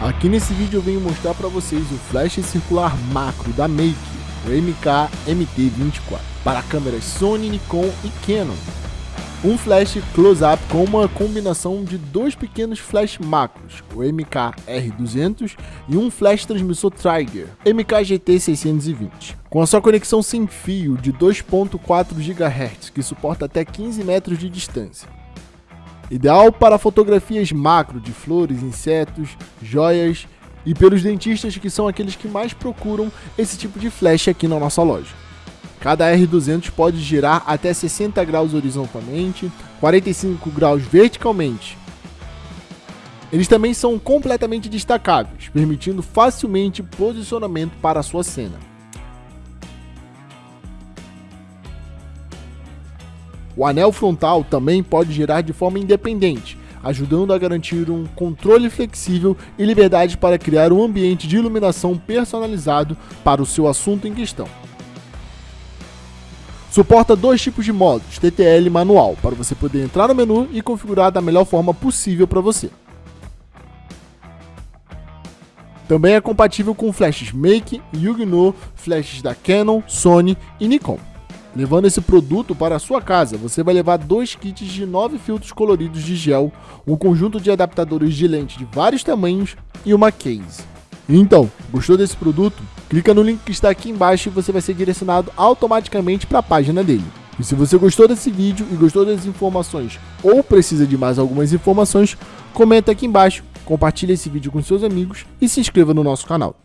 Aqui nesse vídeo eu venho mostrar para vocês o flash circular macro da Make, o MK-MT24, para câmeras Sony, Nikon e Canon. Um flash close-up com uma combinação de dois pequenos flash macros, o MK-R200 e um flash transmissor Trigger, MK-GT620, com a sua conexão sem fio de 2.4 GHz, que suporta até 15 metros de distância. Ideal para fotografias macro de flores, insetos, joias e pelos dentistas que são aqueles que mais procuram esse tipo de flash aqui na nossa loja. Cada R200 pode girar até 60 graus horizontalmente, 45 graus verticalmente. Eles também são completamente destacáveis, permitindo facilmente posicionamento para a sua cena. O anel frontal também pode girar de forma independente, ajudando a garantir um controle flexível e liberdade para criar um ambiente de iluminação personalizado para o seu assunto em questão. Suporta dois tipos de modos, TTL e manual, para você poder entrar no menu e configurar da melhor forma possível para você. Também é compatível com flashes Make, Yugno, flashes da Canon, Sony e Nikon. Levando esse produto para a sua casa, você vai levar dois kits de 9 filtros coloridos de gel, um conjunto de adaptadores de lente de vários tamanhos e uma case. Então, gostou desse produto? Clica no link que está aqui embaixo e você vai ser direcionado automaticamente para a página dele. E se você gostou desse vídeo e gostou das informações ou precisa de mais algumas informações, comenta aqui embaixo, compartilhe esse vídeo com seus amigos e se inscreva no nosso canal.